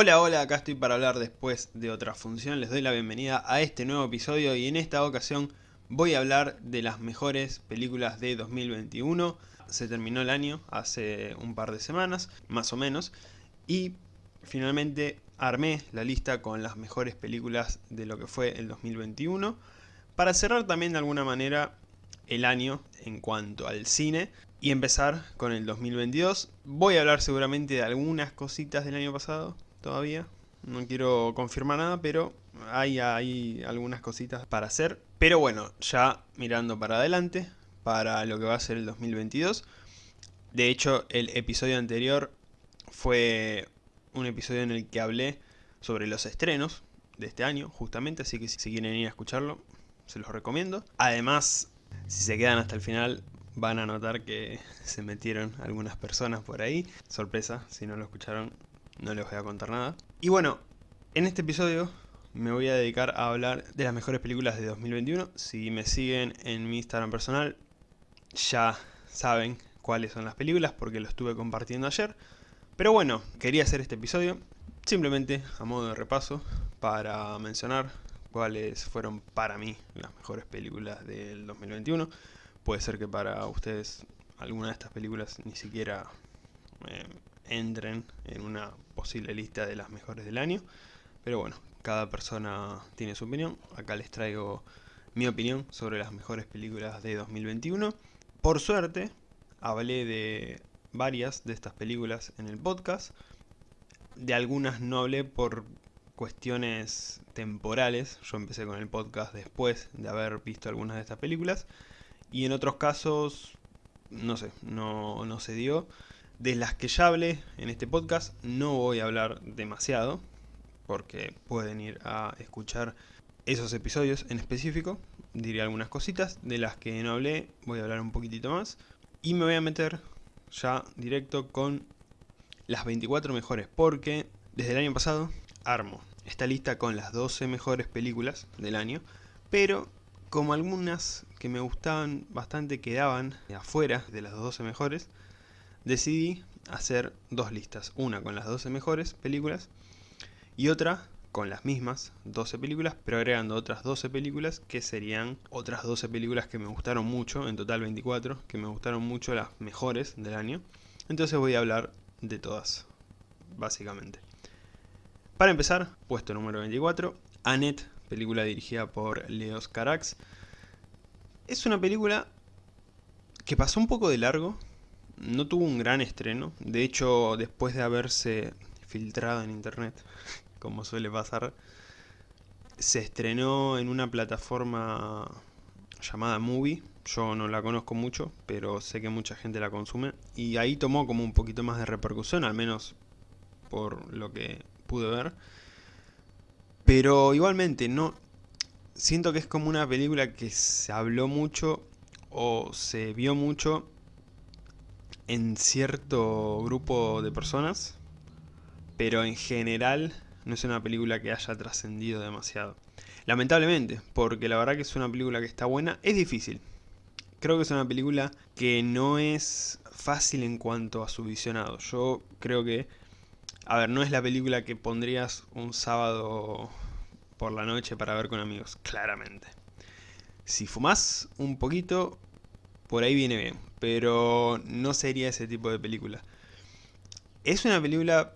Hola, hola, acá estoy para hablar después de otra función. Les doy la bienvenida a este nuevo episodio y en esta ocasión voy a hablar de las mejores películas de 2021. Se terminó el año hace un par de semanas, más o menos, y finalmente armé la lista con las mejores películas de lo que fue el 2021 para cerrar también de alguna manera el año en cuanto al cine y empezar con el 2022. Voy a hablar seguramente de algunas cositas del año pasado, todavía. No quiero confirmar nada, pero hay, hay algunas cositas para hacer. Pero bueno, ya mirando para adelante, para lo que va a ser el 2022. De hecho, el episodio anterior fue un episodio en el que hablé sobre los estrenos de este año, justamente, así que si quieren ir a escucharlo, se los recomiendo. Además, si se quedan hasta el final, van a notar que se metieron algunas personas por ahí. Sorpresa, si no lo escucharon, no les voy a contar nada. Y bueno, en este episodio me voy a dedicar a hablar de las mejores películas de 2021. Si me siguen en mi Instagram personal, ya saben cuáles son las películas porque lo estuve compartiendo ayer. Pero bueno, quería hacer este episodio simplemente a modo de repaso para mencionar cuáles fueron para mí las mejores películas del 2021. Puede ser que para ustedes alguna de estas películas ni siquiera eh, entren en una posible lista de las mejores del año. Pero bueno, cada persona tiene su opinión. Acá les traigo mi opinión sobre las mejores películas de 2021. Por suerte, hablé de varias de estas películas en el podcast. De algunas no hablé por cuestiones temporales. Yo empecé con el podcast después de haber visto algunas de estas películas. Y en otros casos, no sé, no, no se dio. De las que ya hablé en este podcast no voy a hablar demasiado, porque pueden ir a escuchar esos episodios en específico. Diré algunas cositas, de las que no hablé voy a hablar un poquitito más. Y me voy a meter ya directo con las 24 mejores, porque desde el año pasado armo esta lista con las 12 mejores películas del año, pero como algunas que me gustaban bastante quedaban afuera de las 12 mejores, decidí hacer dos listas, una con las 12 mejores películas y otra con las mismas 12 películas, pero agregando otras 12 películas que serían otras 12 películas que me gustaron mucho, en total 24, que me gustaron mucho las mejores del año. Entonces voy a hablar de todas, básicamente. Para empezar, puesto número 24, Annette, película dirigida por Leos Carax. Es una película que pasó un poco de largo, no tuvo un gran estreno, de hecho después de haberse filtrado en internet, como suele pasar, se estrenó en una plataforma llamada Movie, yo no la conozco mucho, pero sé que mucha gente la consume, y ahí tomó como un poquito más de repercusión, al menos por lo que pude ver. Pero igualmente, no siento que es como una película que se habló mucho o se vio mucho en cierto grupo de personas, pero en general no es una película que haya trascendido demasiado. Lamentablemente, porque la verdad que es una película que está buena, es difícil. Creo que es una película que no es fácil en cuanto a su visionado. Yo creo que, a ver, no es la película que pondrías un sábado por la noche para ver con amigos, claramente. Si fumás un poquito, por ahí viene bien, pero no sería ese tipo de película. Es una película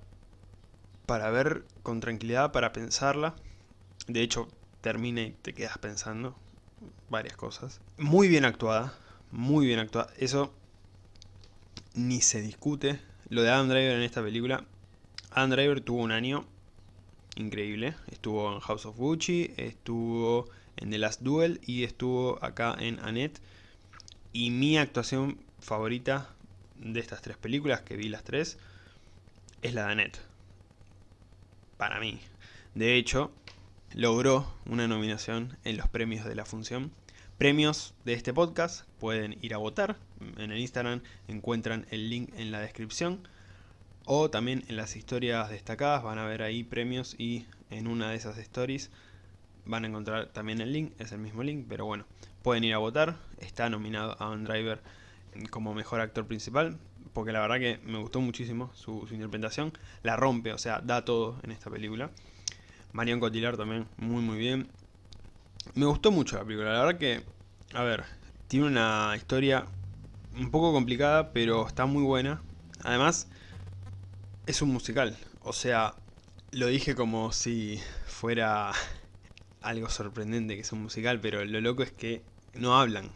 para ver con tranquilidad, para pensarla. De hecho, termina y te quedas pensando varias cosas. Muy bien actuada, muy bien actuada. Eso ni se discute. Lo de Adam Driver en esta película. Adam Driver tuvo un año increíble. Estuvo en House of Gucci, estuvo en The Last Duel y estuvo acá en Annette. Y mi actuación favorita de estas tres películas, que vi las tres, es la de Annette. Para mí. De hecho, logró una nominación en los premios de la función. Premios de este podcast, pueden ir a votar. En el Instagram encuentran el link en la descripción. O también en las historias destacadas van a ver ahí premios y en una de esas stories van a encontrar también el link, es el mismo link, pero bueno, pueden ir a votar, está nominado a un Driver como mejor actor principal, porque la verdad que me gustó muchísimo su, interpretación. La rompe, o sea, da todo en esta película. Marion Cotillard también, muy muy bien. Me gustó mucho la película, la verdad que, a ver, tiene una historia un poco complicada, pero está muy buena. Además, es un musical, o sea, lo dije como si fuera algo sorprendente que es un musical, pero lo loco es que no hablan.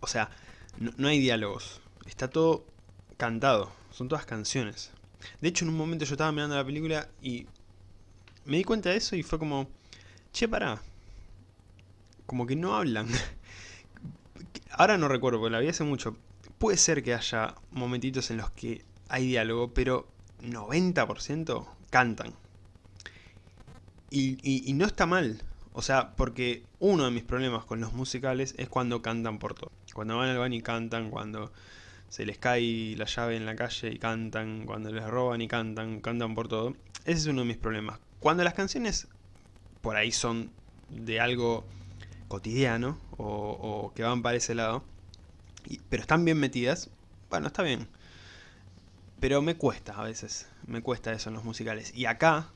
O sea, no, hay diálogos. Está todo cantado. Son todas canciones. De hecho, en un momento yo estaba mirando la película y me di cuenta de eso y fue como... Che, pará. Como que no hablan. Ahora no recuerdo, porque la vi hace mucho. Puede ser que haya momentitos en los que hay diálogo, pero 90% cantan. Y, no está mal. O sea, porque uno de mis problemas con los musicales es cuando cantan por todo. Cuando van al baño y cantan, cuando se les cae la llave en la calle y cantan, cuando les roban y cantan, cantan por todo. Ese es uno de mis problemas. Cuando las canciones por ahí son de algo cotidiano o, que van para ese lado, pero están bien metidas, bueno, está bien. Pero me cuesta a veces, me cuesta eso en los musicales. Y acá,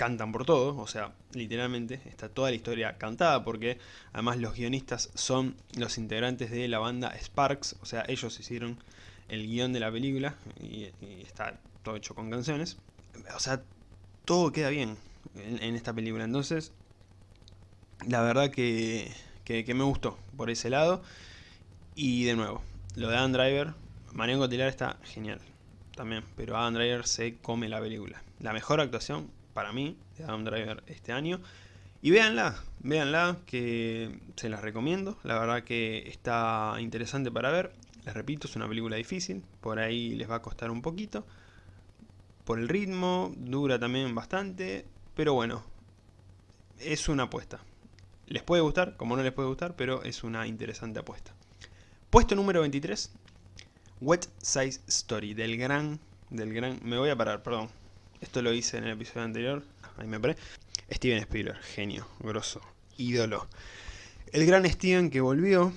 cantan por todo, o sea, literalmente está toda la historia cantada porque además los guionistas son los integrantes de la banda Sparks, o sea, ellos hicieron el guion de la película y, está todo hecho con canciones. O sea, todo queda bien en, esta película, entonces la verdad que, que, me gustó por ese lado. Y de nuevo, lo de Adam Driver, Marion Cotillard está genial también, pero Adam Driver se come la película. La mejor actuación para mí, de Adam Driver este año. Y véanla, véanla, que se las recomiendo. La verdad que está interesante para ver. Les repito, es una película difícil, por ahí les va a costar un poquito. Por el ritmo, dura también bastante, pero bueno, es una apuesta. Les puede gustar, como no les puede gustar, pero es una interesante apuesta. Puesto número 23, Wet Size Story, del gran, del gran, me voy a parar, perdón, esto lo hice en el episodio anterior. Ahí me paré. Steven Spielberg, genio, grosso, ídolo. El gran Steven que volvió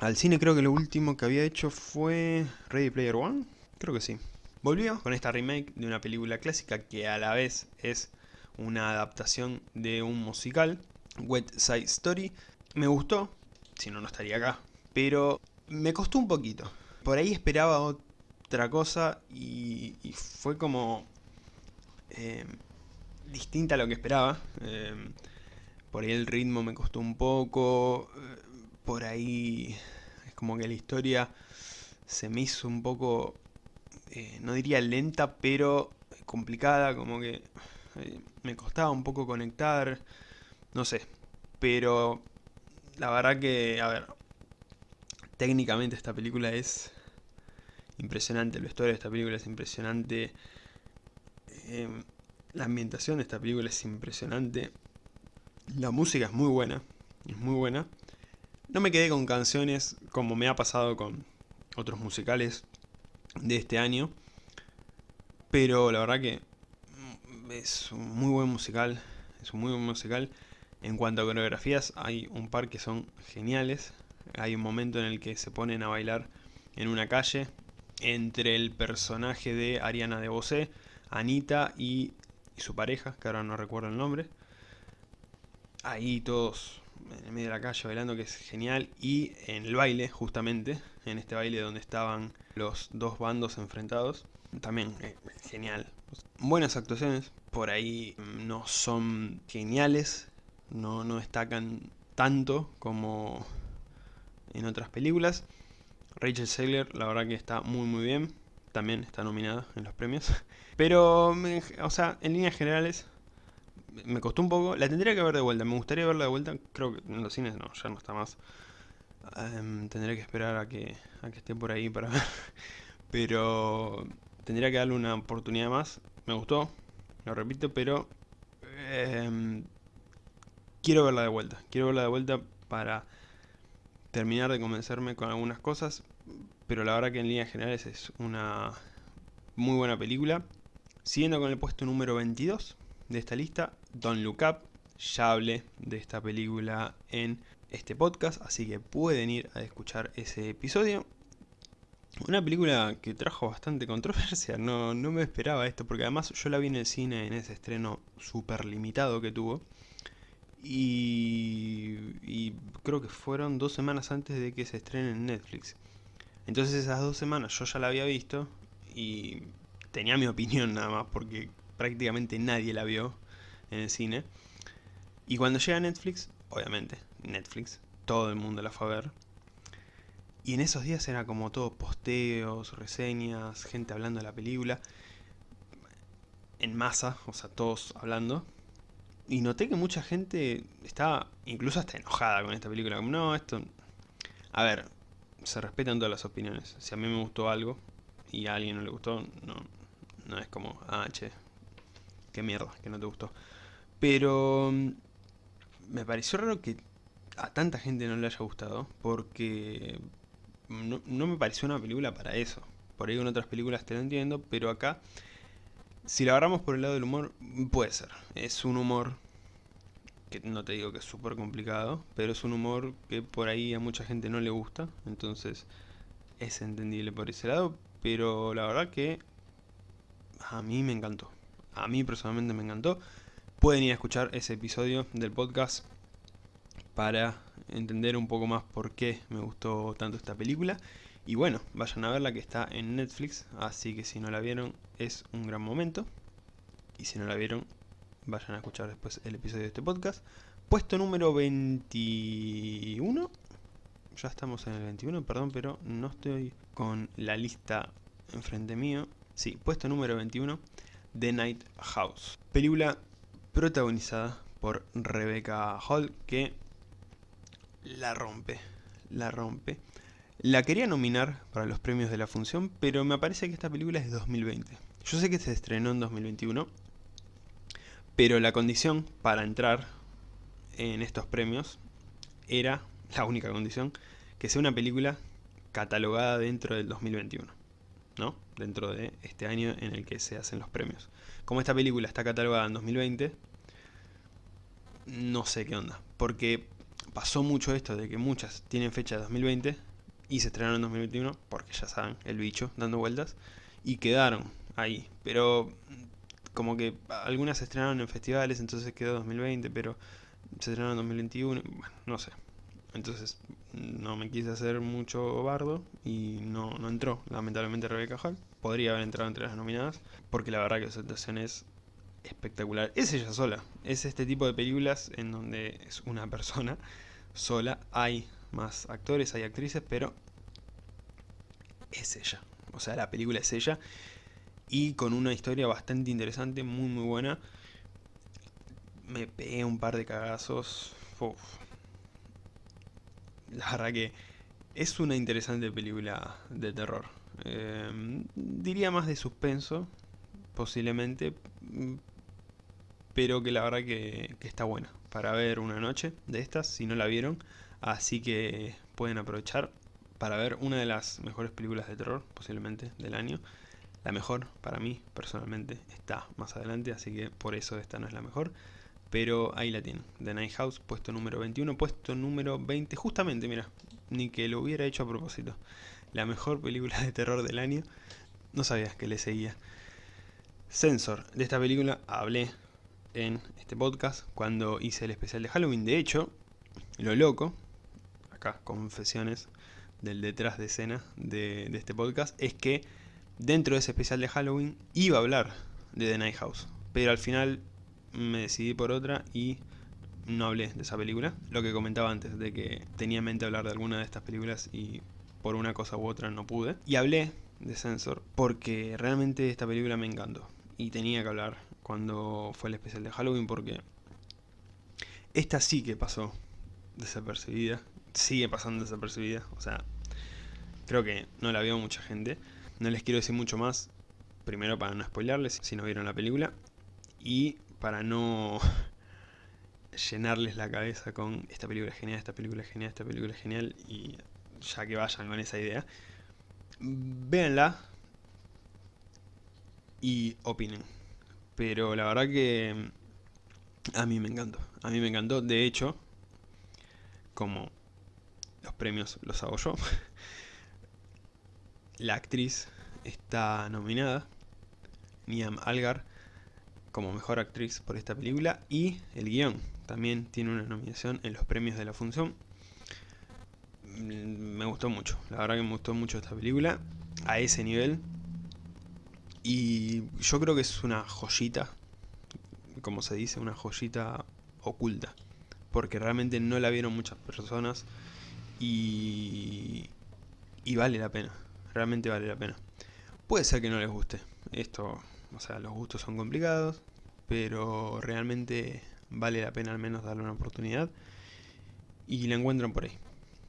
al cine, creo que lo último que había hecho fue Ready Player One. Creo que sí. Volvió con esta remake de una película clásica que a la vez es una adaptación de un musical, Wet Side Story. Me gustó, si no, no estaría acá. Pero me costó un poquito. Por ahí esperaba otra cosa y, y fue como eh, distinta a lo que esperaba. Eh, por ahí el ritmo me costó un poco. Eh, por ahí es como que la historia se me hizo un poco, no diría lenta, pero complicada. Como que me costaba un poco conectar. No sé. Pero la verdad que, a ver, técnicamente esta película es impresionante. La historia de esta película es impresionante. Em, la ambientación de esta película es impresionante. La música es muy buena. Es muy buena. No me quedé con canciones como me ha pasado con otros musicales de este año. Pero la verdad que es un muy buen musical. Es un muy buen musical. En cuanto a coreografías, hay un par que son geniales. Hay un momento en el que se ponen a bailar en una calle entre el personaje de Ariana de Bosé Anita y, su pareja, que ahora no recuerdo el nombre. Ahí todos en medio de la calle bailando, que es genial. Y en el baile, justamente, en este baile donde estaban los dos bandos enfrentados, también eh, genial. Buenas actuaciones, por ahí mm, no son geniales, no, no destacan tanto como en otras películas. Rachel Segler, la verdad que está muy muy bien también está nominada en los premios. Pero, o sea, en líneas generales, me costó un poco. La tendría que ver de vuelta. Me gustaría verla de vuelta. Creo que en los cines no, ya no está más. Em, tendré que esperar a que, a que esté por ahí para ver. Pero tendría que darle una oportunidad más. Me gustó, lo repito, pero em, quiero verla de vuelta. Quiero verla de vuelta para terminar de convencerme con algunas cosas pero la verdad que en líneas generales es una muy buena película. Siguiendo con el puesto número 22 de esta lista, Don't Look Up. Ya hablé de esta película en este podcast, así que pueden ir a escuchar ese episodio. Una película que trajo bastante controversia, no, no me esperaba esto, porque además yo la vi en el cine en ese estreno súper limitado que tuvo. Y, y creo que fueron dos semanas antes de que se estrene en Netflix. Entonces esas dos semanas yo ya la había visto y tenía mi opinión nada más, porque prácticamente nadie la vio en el cine. Y cuando llega Netflix, obviamente, Netflix, todo el mundo la fue a ver. Y en esos días era como todo posteos, reseñas, gente hablando de la película. En masa, o sea, todos hablando. Y noté que mucha gente estaba incluso hasta enojada con esta película. Como, no, esto... A ver, se respetan todas las opiniones. Si a mí me gustó algo y a alguien no le gustó, no, no es como, ah, che, qué mierda, que no te gustó. Pero mm, me pareció raro que a tanta gente no le haya gustado, porque no, no me pareció una película para eso. Por ahí con otras películas te lo entiendo, pero acá, si lo agarramos por el lado del humor, puede ser. Es un humor que no te digo que es súper complicado, pero es un humor que por ahí a mucha gente no le gusta, entonces es entendible por ese lado, pero la verdad que a mí me encantó. A mí personalmente me encantó. Pueden ir a escuchar ese episodio del podcast para entender un poco más por qué me gustó tanto esta película. Y bueno, vayan a verla que está en Netflix, así que si no la vieron es un gran momento. Y si no la vieron, vayan a escuchar después el episodio de este podcast. Puesto número 21. Ya estamos en el 21, perdón, pero no estoy con la lista enfrente mío. Sí, puesto número 21, The Night House. Película protagonizada por Rebecca Hall, que la rompe, la rompe. La quería nominar para los premios de la función, pero me parece que esta película es de 2020. Yo sé que se estrenó en 2021, pero la condición para entrar en estos premios era, la única condición, que sea una película catalogada dentro del 2021, ¿no? Dentro de este año en el que se hacen los premios. Como esta película está catalogada en 2020, no sé qué onda, porque pasó mucho esto de que muchas tienen fecha de 2020 y se estrenaron en 2021, porque ya saben, el bicho dando vueltas, y quedaron ahí. Pero como que algunas se estrenaron en festivales, entonces quedó 2020, pero se estrenaron en 2021, bueno, no sé. Entonces no me quise hacer mucho bardo y no, no entró, lamentablemente Rebecca Hall. Podría haber entrado entre las nominadas, porque la verdad que su actuación es espectacular. Es ella sola, es este tipo de películas en donde es una persona sola. Hay más actores, hay actrices, pero es ella. O sea, la película es ella y con una historia bastante interesante, muy muy buena. Me pegué un par de cagazos. La verdad que es una interesante película de terror. Em, diría más de suspenso, posiblemente, pero que la verdad que, que está buena para ver una noche de estas, si no la vieron. Así que pueden aprovechar para ver una de las mejores películas de terror, posiblemente, del año. La mejor, para mí, personalmente, está más adelante, así que por eso esta no es la mejor. Pero ahí la tienen, The Night House, puesto número 21, puesto número 20, justamente, mira, ni que lo hubiera hecho a propósito. La mejor película de terror del año, no sabías que le seguía. Sensor, de esta película hablé en este podcast cuando hice el especial de Halloween. De hecho, lo loco, acá confesiones del detrás de escena de, de este podcast, es que dentro de ese especial de Halloween iba a hablar de The Night House, pero al final me decidí por otra y no hablé de esa película. Lo que comentaba antes, de que tenía en mente hablar de alguna de estas películas y por una cosa u otra no pude. Y hablé de Sensor porque realmente esta película me encantó. Y tenía que hablar cuando fue el especial de Halloween porque esta sí que pasó desapercibida. Sigue pasando desapercibida. O sea, creo que no la vio mucha gente. No les quiero decir mucho más, primero para no spoilarles si no vieron la película, y para no llenarles la cabeza con esta película es genial, esta película es genial, esta película es genial, y ya que vayan con esa idea, véanla y opinen. Pero la verdad que a mí me encantó, a mí me encantó, de hecho, como los premios los hago yo, la actriz está nominada, Niam Algar, como mejor actriz por esta película, y el guion también tiene una nominación en los premios de la función. Mm, me gustó mucho, la verdad que me gustó mucho esta película, a ese nivel, y yo creo que es una joyita, como se dice, una joyita oculta, porque realmente no la vieron muchas personas y, y vale la pena, realmente vale la pena. Puede ser que no les guste, esto, o sea, los gustos son complicados, pero realmente vale la pena al menos darle una oportunidad y la encuentran por ahí,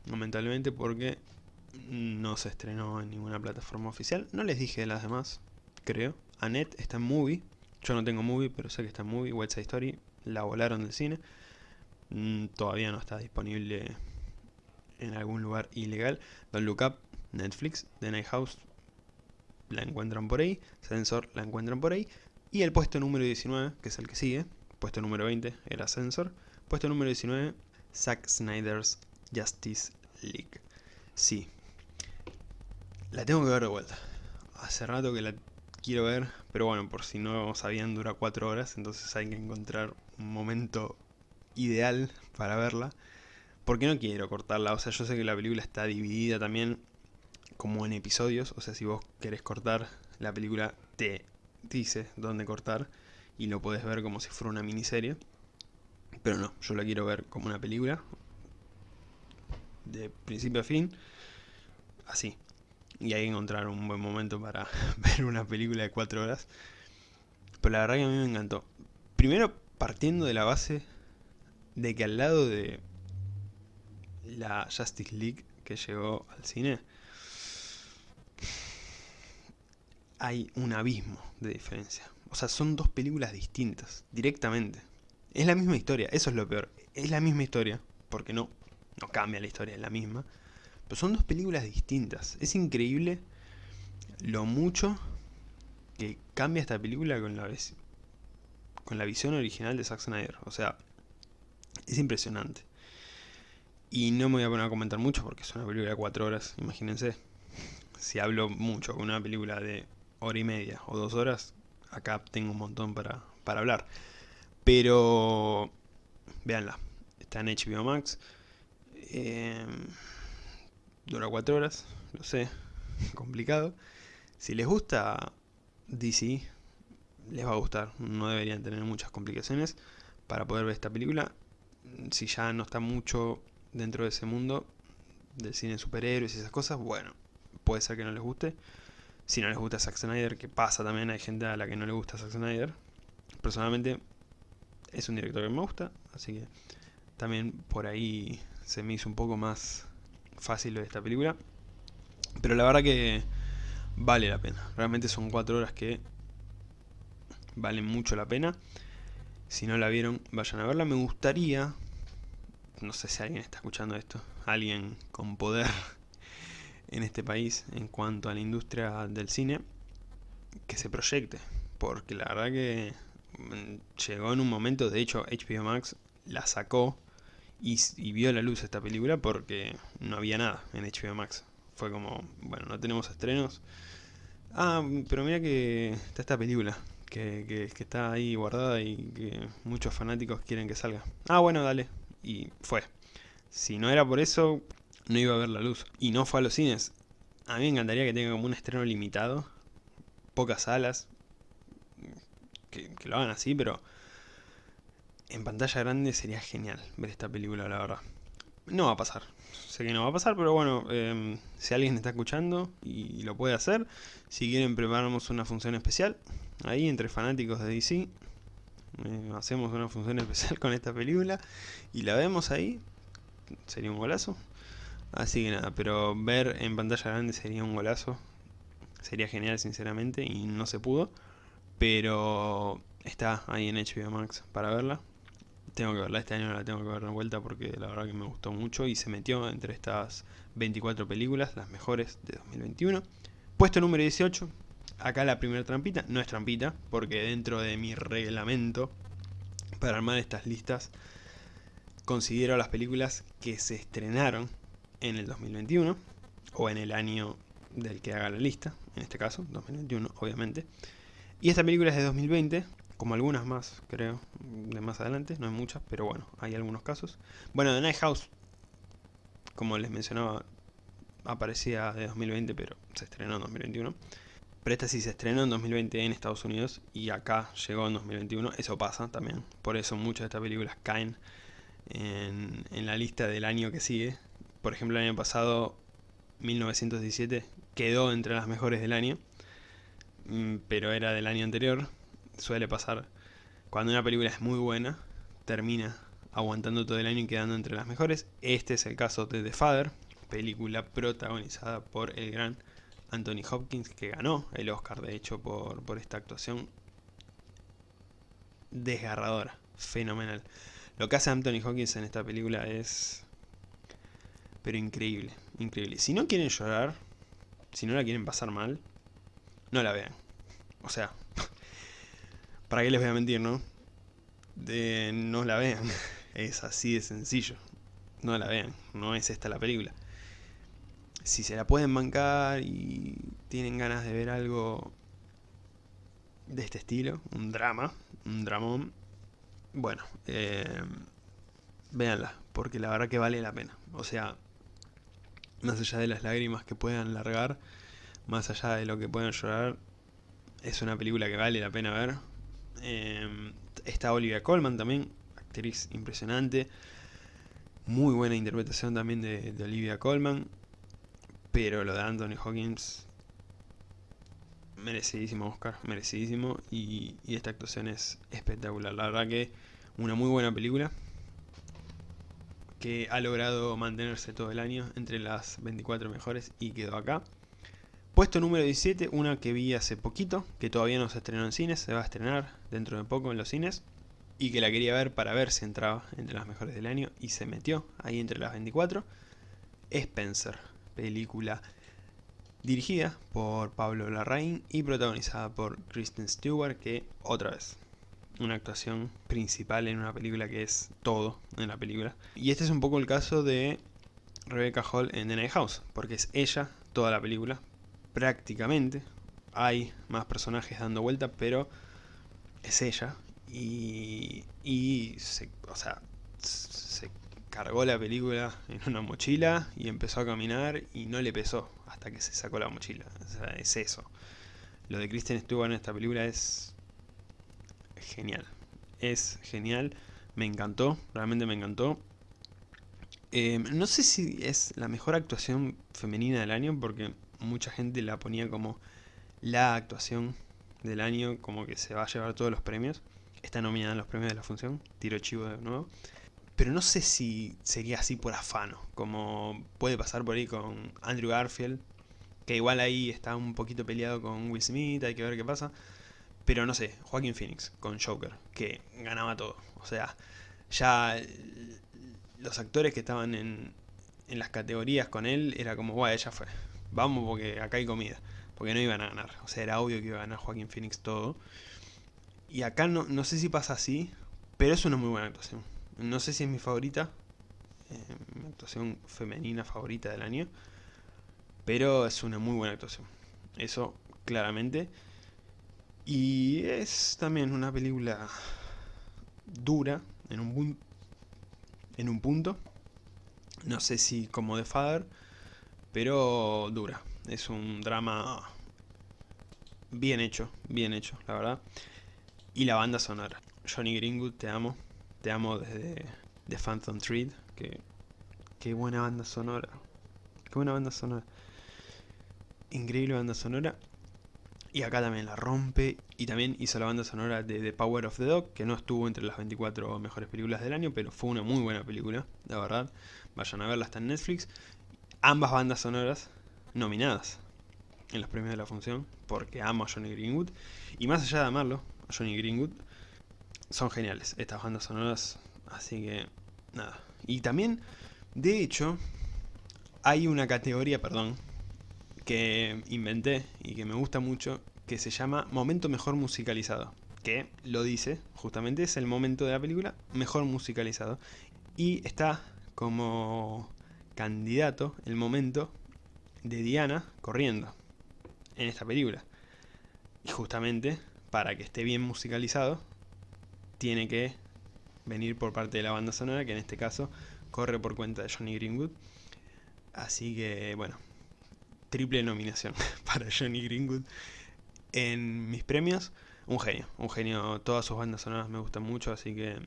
lamentablemente porque no se estrenó en ninguna plataforma oficial, no les dije de las demás, creo. Annette está en Movie. Yo no tengo Movie, pero sé que está en Movie. West Side Story la volaron del cine. Mm, todavía no está disponible en algún lugar ilegal. Don't Look Up, Netflix. The Night House la encuentran por ahí. Sensor la encuentran por ahí. Y el puesto número 19, que es el que sigue. Puesto número 20 era Sensor. Puesto número 19, Zack Snyder's Justice League. Sí. La tengo que ver de vuelta. Hace rato que la quiero ver, pero bueno, por si no sabían dura 4 horas, entonces hay que encontrar un momento ideal para verla. Porque no quiero cortarla, o sea, yo sé que la película está dividida también como en episodios, o sea, si vos querés cortar, la película te dice dónde cortar y lo podés ver como si fuera una miniserie. Pero no, yo la quiero ver como una película, de principio a fin, así, y que encontrar un buen momento para ver una película de 4 horas. Pero la verdad que a mí me encantó. Primero partiendo de la base de que al lado de la Justice League que llegó al cine, hay un abismo de diferencia. O sea, son dos películas distintas, directamente. Es la misma historia, eso es lo peor. Es la misma historia, porque no, no cambia la historia, es la misma son dos películas distintas. Es increíble lo mucho que cambia esta película con la, con la visión original de Zack Snyder. O sea, es impresionante. Y no me voy a poner a comentar mucho porque es una película de cuatro horas, imagínense. Si hablo mucho con una película de hora y media o dos horas, acá tengo un montón para, para hablar. Pero, véanla, está en HBO Max. Eh, Dura 4 horas, lo sé, complicado. Si les gusta DC, les va a gustar. No deberían tener muchas complicaciones para poder ver esta película. Si ya no está mucho dentro de ese mundo del cine superhéroes y esas cosas, bueno, puede ser que no les guste. Si no les gusta Zack Snyder, que pasa también, hay gente a la que no le gusta Zack Snyder. Personalmente, es un director que me gusta, así que también por ahí se me hizo un poco más fácil de esta película. Pero la verdad que vale la pena. Realmente son cuatro horas que valen mucho la pena. Si no la vieron, vayan a verla. Me gustaría, no sé si alguien está escuchando esto, alguien con poder en este país en cuanto a la industria del cine, que se proyecte. Porque la verdad que mm, llegó en un momento, de hecho HBO Max la sacó y, vio la luz esta película porque no había nada en HBO Max. Fue como, bueno, no tenemos estrenos. Ah, pero mira que está esta película, que, que, que, está ahí guardada y que muchos fanáticos quieren que salga. Ah, bueno, dale. Y fue. Si no era por eso, no iba a ver la luz. Y no fue a los cines. A mí me encantaría que tenga como un estreno limitado. Pocas salas. Que, lo hagan así, pero en pantalla grande sería genial ver esta película, la verdad. No va a pasar. Sé que no va a pasar, pero bueno, em, si alguien está escuchando y lo puede hacer, si quieren preparamos una función especial, ahí entre fanáticos de DC, eh, hacemos una función especial con esta película y la vemos ahí, sería un golazo. Así que nada, pero ver en pantalla grande sería un golazo, sería genial sinceramente y no se pudo, pero está ahí en HBO Max para verla, tengo que verla, este año la tengo que ver de vuelta porque la verdad que me gustó mucho y se metió entre estas 24 películas, las mejores de 2021. Puesto número 18, acá la primera trampita, no es trampita, porque dentro de mi reglamento para armar estas listas considero las películas que se estrenaron en el 2021 o en el año del que haga la lista, en este caso, 2021, obviamente. Y esta película es de 2020, como algunas más, creo, de más adelante, no hay muchas, pero bueno, hay algunos casos. Bueno, The Night House, como les mencionaba, aparecía de 2020, pero se estrenó en 2021. Pero esta sí se estrenó en 2020 en Estados Unidos y acá llegó en 2021, eso pasa también. Por eso muchas de estas películas caen en, en la lista del año que sigue. Por ejemplo, el año pasado, 1917, quedó entre las mejores del año, mm, pero era del año anterior. Suele pasar cuando una película es muy buena, termina aguantando todo el año y quedando entre las mejores. Este es el caso de The Father, película protagonizada por el gran Anthony Hopkins, que ganó el Oscar de hecho por, por esta actuación desgarradora, fenomenal. Lo que hace Anthony Hopkins en esta película es... Pero increíble, increíble. Si no quieren llorar, si no la quieren pasar mal, no la vean. O sea, ¿para qué les voy a mentir, no? De no la vean. Es así de sencillo. No la vean, no es esta la película si se la pueden bancar y tienen ganas de ver algo de este estilo, un drama, un dramón, bueno, eh, véanla, porque la verdad que vale la pena. O sea, más allá de las lágrimas que puedan largar, más allá de lo que puedan llorar, es una película que vale la pena ver. Eh, está Olivia Colman también, actriz impresionante. Muy buena interpretación también de Olivia Colman. Pero lo de Anthony Hawkins, merecidísimo Oscar, merecidísimo. Y, esta actuación es espectacular. La verdad que una muy buena película. Que ha logrado mantenerse todo el año entre las 24 mejores y quedó acá. Puesto número 17, una que vi hace poquito, que todavía no se estrenó en cines, se va a estrenar dentro de poco en los cines. Y que la quería ver para ver si entraba entre las mejores del año y se metió ahí entre las 24. Spencer película dirigida por Pablo Larraín y protagonizada por Kristen Stewart, que otra vez, una actuación principal en una película que es todo en la película. Y este es un poco el caso de Rebecca Hall en The Night House, porque es ella toda la película, prácticamente. Hay más personajes dando vuelta, pero es ella. Y, y se, o sea, se cargó la película en una mochila y empezó a caminar y no le pesó hasta que se sacó la mochila. O sea, es eso. Lo de Kristen Stewart en esta película es genial. Es genial. Me encantó, realmente me encantó. Eh, no sé si es la mejor actuación femenina del año porque mucha gente la ponía como la actuación del año, como que se va a llevar todos los premios. Está nominada en los premios de la función, tiro chivo de nuevo. Pero no sé si sería así por afano, como puede pasar por ahí con Andrew Garfield, que igual ahí está un poquito peleado con Will Smith, hay que ver qué pasa. Pero no sé, Joaquin Phoenix con Joker, que ganaba todo. O sea, ya los actores que estaban en, en las categorías con él era como, guay, ya fue. Vamos porque acá hay comida. Porque no iban a ganar. O sea, era obvio que iba a ganar Joaquin Phoenix todo. Y acá no, no sé si pasa así, pero es una muy buena actuación. No sé si es mi favorita, eh, mi actuación femenina favorita del año, pero es una muy buena actuación. Eso, claramente. Y es también una película dura en un, en un punto. No sé si como The Father, pero dura. Es un drama bien hecho, bien hecho, la verdad. Y la banda sonora. Johnny Greenwood, te amo. Te amo desde The Phantom Thread. Que, qué buena banda sonora. Qué buena banda sonora. Increíble banda sonora. Y acá también la rompe. Y también hizo la banda sonora de The Power of the Dog. Que no estuvo entre las 24 mejores películas del año. Pero fue una muy buena película. La verdad. Vayan a verla, está en Netflix. Ambas bandas sonoras nominadas en los premios de la función. Porque amo a Johnny Greenwood. Y más allá de amarlo, a Johnny Greenwood son geniales estas bandas sonoras, así que nada. Y también, de hecho, hay una categoría, perdón, que inventé y que me gusta mucho, que se llama Momento Mejor Musicalizado. Que lo dice, justamente es el momento de la película mejor musicalizado. Y está como candidato el momento de Diana corriendo en esta película. Y justamente, para que esté bien musicalizado, tiene que venir por parte de la banda sonora, que en este caso corre por cuenta de Johnny Greenwood. Así que, bueno, triple nominación para Johnny Greenwood en mis premios. Un genio, un genio. Todas sus bandas sonoras me gustan mucho, así que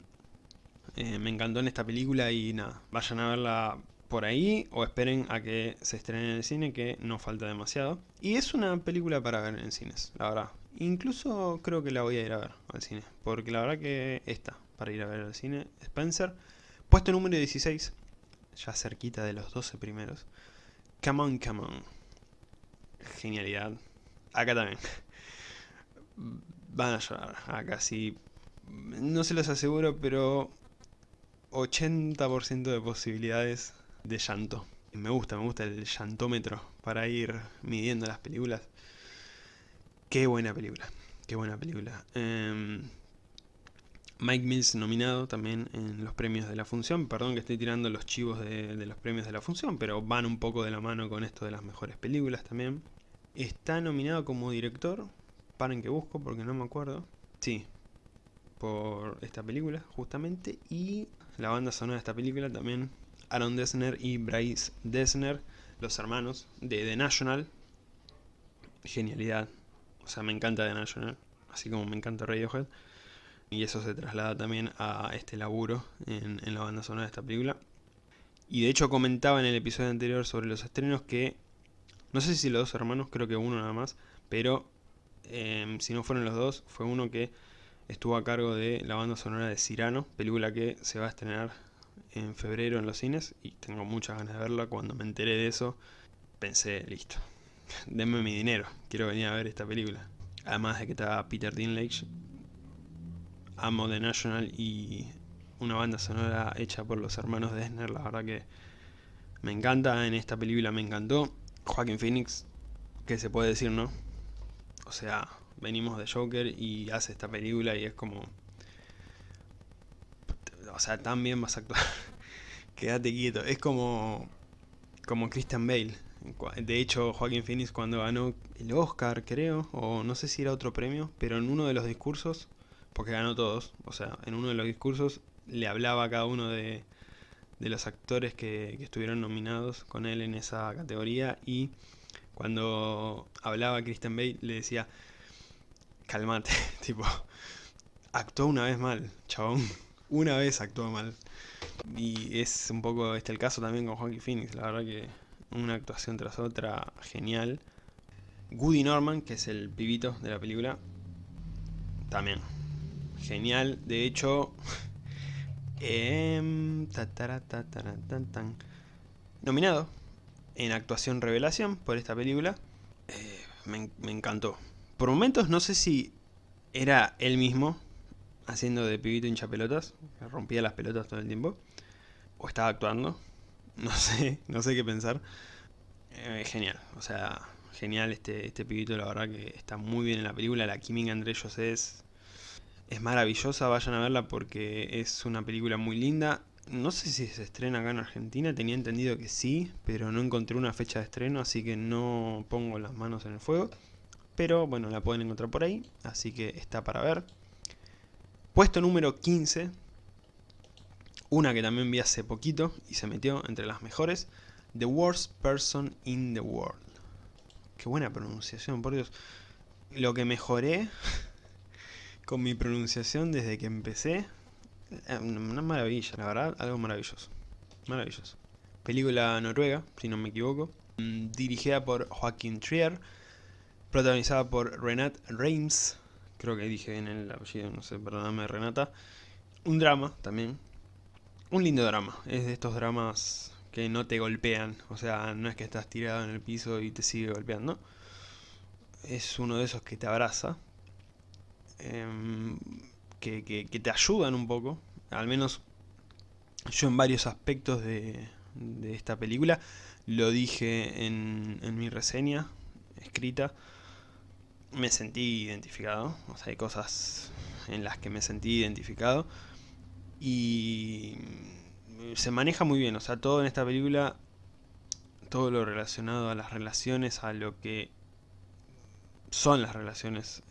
eh, me encantó en esta película y nada, vayan a verla por ahí o esperen a que se estrene en el cine, que no falta demasiado. Y es una película para ver en cines, la verdad. Incluso creo que la voy a ir a ver al cine, porque la verdad que está para ir a ver al cine. Spencer, puesto número 16, ya cerquita de los 12 primeros. Come on, come on. Genialidad. Acá también. Van a llorar, acá sí. No se los aseguro, pero 80% de posibilidades de llanto. Me gusta, me gusta el llantómetro para ir midiendo las películas. Qué buena película, qué buena película. Em, Mike Mills nominado también en los premios de la función. Perdón que estoy tirando los chivos de, de, los premios de la función, pero van un poco de la mano con esto de las mejores películas también. Está nominado como director. Paren que busco porque no me acuerdo. Sí, por esta película justamente. Y la banda sonora de esta película también Aaron Dessner y Bryce Dessner, los hermanos de The National. Genialidad. O sea, me encanta The National, así como me encanta Radiohead. Y eso se traslada también a este laburo en, en la banda sonora de esta película. Y de hecho comentaba en el episodio anterior sobre los estrenos que... No sé si los dos hermanos, creo que uno nada más. Pero eh, si no fueron los dos, fue uno que estuvo a cargo de la banda sonora de Cyrano, película que se va a estrenar en febrero en los cines y tengo muchas ganas de verla. Cuando me enteré de eso, pensé, listo, denme mi dinero, quiero venir a ver esta película. Además de que está Peter Dinklage, amo The National y una banda sonora hecha por los hermanos Dessner, la verdad que me encanta, en esta película me encantó. Joaquin Phoenix, ¿qué se puede decir, no? O sea, venimos de Joker y hace esta película y es como o sea, también vas a actuar. Quédate quieto. Es como, como Christian Bale. De hecho, Joaquin Phoenix cuando ganó el Oscar, creo, o no sé si era otro premio, pero en uno de los discursos, porque ganó todos, o sea, en uno de los discursos le hablaba a cada uno de, de los actores que, que, estuvieron nominados con él en esa categoría y cuando hablaba Christian Bale le decía, calmate, tipo, actuó una vez mal, chabón una vez actuó mal. Y es un poco este el caso también con Joaquin Phoenix, la verdad que una actuación tras otra genial. Woody Norman, que es el pibito de la película, también genial. De hecho, eh, nominado en actuación revelación por esta película. Eh, me, encantó. Por momentos no sé si era él mismo haciendo de pibito hincha pelotas, rompía las pelotas todo el tiempo, o estaba actuando, no sé, no sé qué pensar. Eh, genial, o sea, genial este, este pibito, la verdad que está muy bien en la película, la química entre ellos es, es maravillosa, vayan a verla porque es una película muy linda. No sé si se estrena acá en Argentina, tenía entendido que sí, pero no encontré una fecha de estreno, así que no pongo las manos en el fuego. Pero bueno, la pueden encontrar por ahí, así que está para ver. Puesto número 15, una que también vi hace poquito y se metió entre las mejores, The Worst Person in the World. Qué buena pronunciación, por Dios. Lo que mejoré con mi pronunciación desde que empecé, eh, una maravilla, la verdad, algo maravilloso. Maravilloso. Película noruega, si no me equivoco, mm, dirigida por Joaquín Trier, protagonizada por Renat Reims, creo que dije en el apellido, no sé, perdóname Renata. Un drama también. Un lindo drama. Es de estos dramas que no te golpean. O sea, no es que estás tirado en el piso y te sigue golpeando. Es uno de esos que te abraza. Em, que, te ayudan un poco. Al menos yo en varios aspectos de, de esta película. Lo dije en, en mi reseña escrita me sentí identificado, o sea, hay cosas en las que me sentí identificado y se maneja muy bien, o sea, todo en esta película, todo lo relacionado a las relaciones, a lo que son las relaciones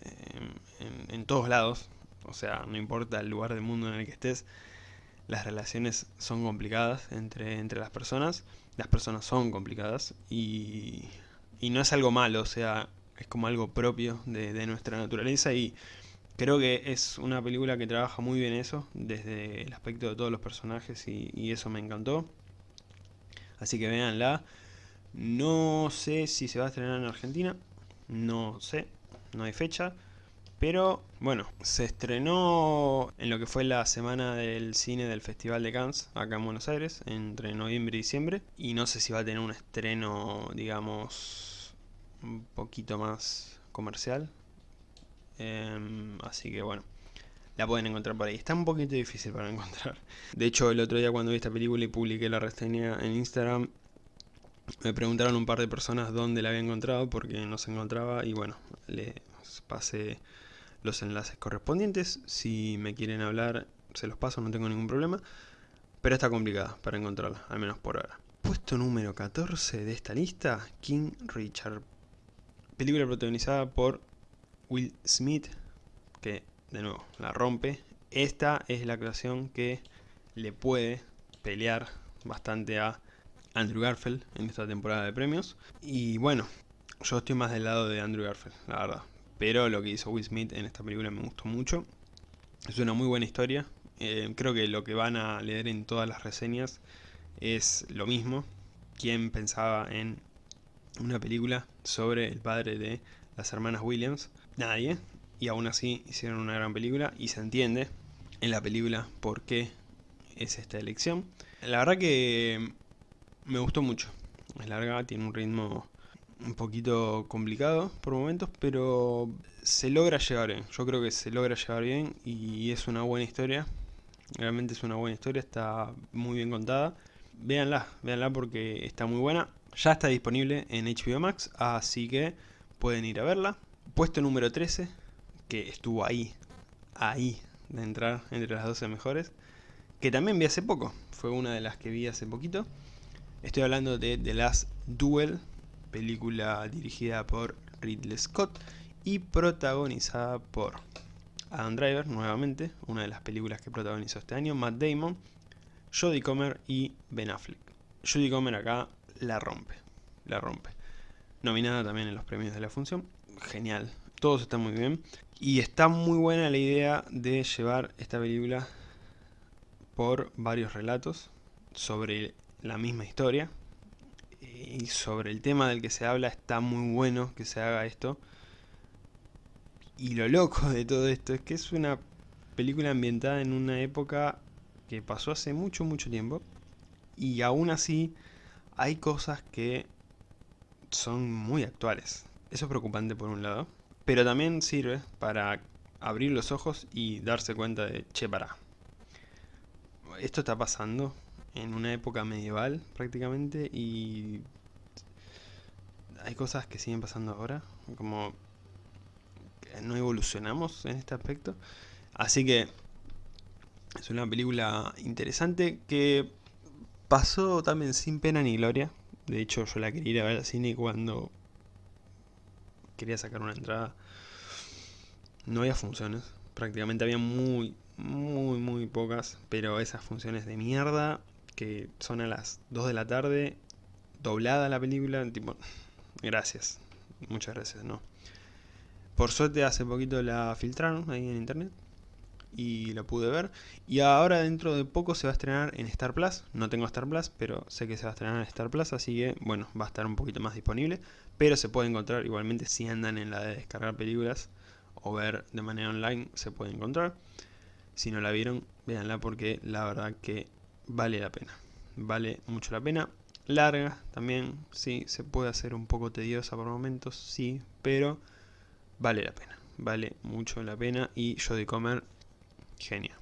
en, en, todos lados, o sea, no importa el lugar del mundo en el que estés, las relaciones son complicadas entre, entre las personas, las personas son complicadas y, y no es algo malo, o sea, es como algo propio de, de, nuestra naturaleza y creo que es una película que trabaja muy bien eso, desde el aspecto de todos los personajes y, y eso me encantó. Así que véanla. No sé si se va a estrenar en Argentina, no sé, no hay fecha. Pero bueno, se estrenó en lo que fue la semana del cine del Festival de Cannes, acá en Buenos Aires, entre noviembre y diciembre. Y no sé si va a tener un estreno, digamos, un poquito más comercial. Eh, así que bueno, la pueden encontrar por ahí. Está un poquito difícil para encontrar. De hecho, el otro día cuando vi esta película y publiqué la reseña en Instagram, me preguntaron un par de personas dónde la había encontrado porque no se encontraba y bueno, les pasé los enlaces correspondientes. Si me quieren hablar, se los paso, no tengo ningún problema. Pero está complicada para encontrarla, al menos por ahora. Puesto número 14 de esta lista, King Richard. Película protagonizada por Will Smith, que de nuevo la rompe. Esta es la actuación que le puede pelear bastante a Andrew Garfield en esta temporada de premios. Y bueno, yo estoy más del lado de Andrew Garfield, la verdad. Pero lo que hizo Will Smith en esta película me gustó mucho. Es una muy buena historia. Eh, creo que lo que van a leer en todas las reseñas es lo mismo. ¿Quién pensaba en una película sobre el padre de las hermanas Williams? Nadie. Y aún así hicieron una gran película y se entiende en la película por qué es esta elección. La verdad que me gustó mucho. Es larga, tiene un ritmo un poquito complicado por momentos, pero se logra llevar bien. Yo creo que se logra llevar bien y es una buena historia. Realmente es una buena historia, está muy bien contada. Véanla, véanla porque está muy buena. Ya está disponible en HBO Max, así que pueden ir a verla. Puesto número 13, que estuvo ahí, ahí de entrar entre las 12 mejores, que también vi hace poco. Fue una de las que vi hace poquito. Estoy hablando de The Last Duel, película dirigida por Ridley Scott y protagonizada por Adam Driver, nuevamente, una de las películas que protagonizó este año, Matt Damon, Jodie Comer y Ben Affleck. Jodie Comer acá la rompe, la rompe. Nominada también en los premios de la función, genial, todos están muy bien. Y está muy buena la idea de llevar esta película por varios relatos sobre la misma historia, y sobre el tema del que se habla está muy bueno que se haga esto. Y lo loco de todo esto es que es una película ambientada en una época que pasó hace mucho, mucho tiempo. Y aún así hay cosas que son muy actuales. Eso es preocupante por un lado. Pero también sirve para abrir los ojos y darse cuenta de, che, para. Esto está pasando en una época medieval prácticamente y hay cosas que siguen pasando ahora, como no evolucionamos en este aspecto. Así que es una película interesante que pasó también sin pena ni gloria. De hecho yo la quería ir a ver al cine cuando quería sacar una entrada. No había funciones, prácticamente había muy, muy, muy pocas, pero esas funciones de mierda que son a las 2 de la tarde, doblada la película, tipo, gracias, muchas gracias, no. Por suerte hace poquito la filtraron ahí en internet y la pude ver. Y ahora dentro de poco se va a estrenar en Star Plus. No tengo Star Plus, pero sé que se va a estrenar en Star Plus, así que bueno, va a estar un poquito más disponible. Pero se puede encontrar igualmente si andan en la de descargar películas o ver de manera online, se puede encontrar. Si no la vieron, véanla porque la verdad que vale la pena. Vale mucho la pena. Larga también, sí, se puede hacer un poco tediosa por momentos, sí, pero vale la pena. Vale mucho la pena y de Comer, genia.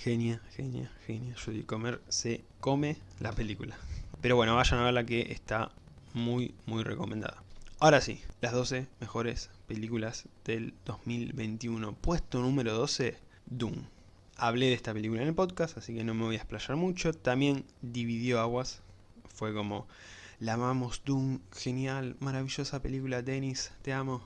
Genia, genia, genia. de Comer se come la película. Pero bueno, vayan a verla que está muy, muy recomendada. Ahora sí, las 12 mejores películas del 2021. Puesto número 12, Doom hablé de esta película en el podcast, así que no me voy a explayar mucho. También dividió aguas, fue como la amamos, Doom, genial, maravillosa película, Dennis, te amo.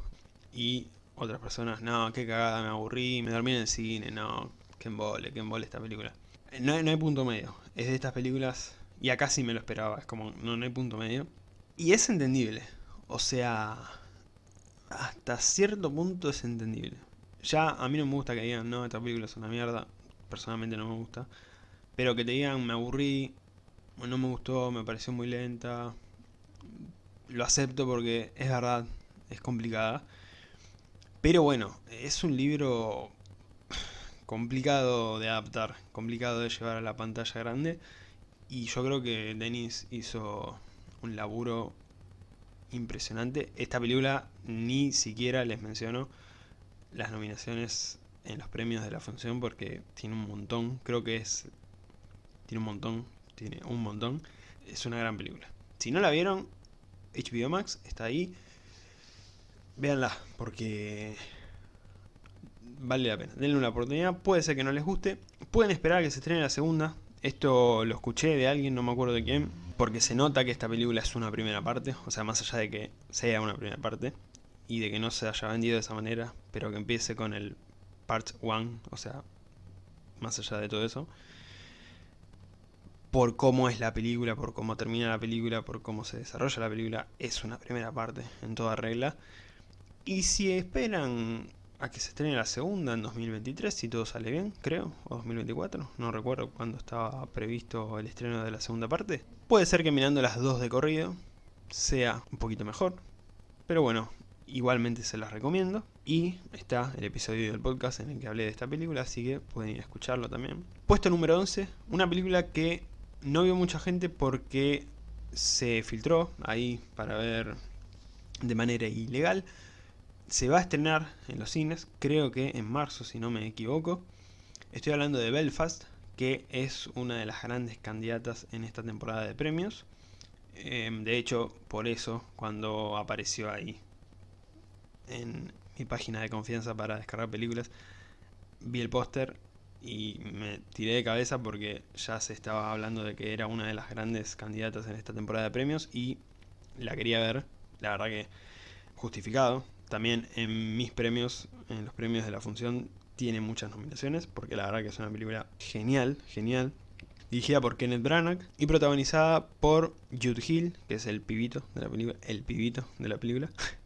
Y otras personas, no, qué cagada, me aburrí, me dormí en el cine, no, qué embole, qué embole esta película. No, hay punto medio, es de estas películas, y acá sí me lo esperaba, es como, no, no hay punto medio. Y es entendible, o sea, hasta cierto punto es entendible. Ya a mí no me gusta que digan, no, esta película es una mierda, personalmente no me gusta. Pero que te digan, me aburrí, no me gustó, me pareció muy lenta. Lo acepto porque es verdad, es complicada. Pero bueno, es un libro complicado de adaptar, complicado de llevar a la pantalla grande. Y yo creo que Dennis hizo un laburo impresionante. Esta película ni siquiera les menciono las nominaciones en los premios de la función porque tiene un montón, creo que es... Tiene un montón, tiene un montón. Es una gran película. Si no la vieron, HBO Max está ahí. Véanla, porque vale la pena. Denle una oportunidad, puede ser que no les guste. Pueden esperar a que se estrene la segunda. Esto lo escuché de alguien, no me acuerdo de quién. Porque se nota que esta película es una primera parte. O sea, más allá de que sea una primera parte y de que no se haya vendido de esa manera, pero que empiece con el Part 1, o sea, más allá de todo eso, por cómo es la película, por cómo termina la película, por cómo se desarrolla la película, es una primera parte, en toda regla. Y si esperan a que se estrene la segunda en 2023, si todo sale bien, creo, o 2024, no recuerdo cuándo estaba previsto el estreno de la segunda parte, puede ser que mirando las dos de corrido sea un poquito mejor, pero bueno, igualmente se las recomiendo. Y está el episodio del podcast en el que hablé de esta película, así que pueden ir a escucharlo también. Puesto número 11, una película que no vio mucha gente porque se filtró ahí para ver de manera ilegal. Se va a estrenar en los cines, creo que en marzo si no me equivoco. Estoy hablando de Belfast, que es una de las grandes candidatas en esta temporada de premios. Em, de hecho, por eso, cuando apareció ahí en mi página de confianza para descargar películas, vi el póster y me tiré de cabeza porque ya se estaba hablando de que era una de las grandes candidatas en esta temporada de premios y la quería ver, la verdad que justificado. También en mis premios, en los premios de la función, tiene muchas nominaciones porque la verdad que es una película genial, genial. Dirigida por Kenneth Branagh y protagonizada por Jude Hill, que es el pibito de la película, el pibito de la película.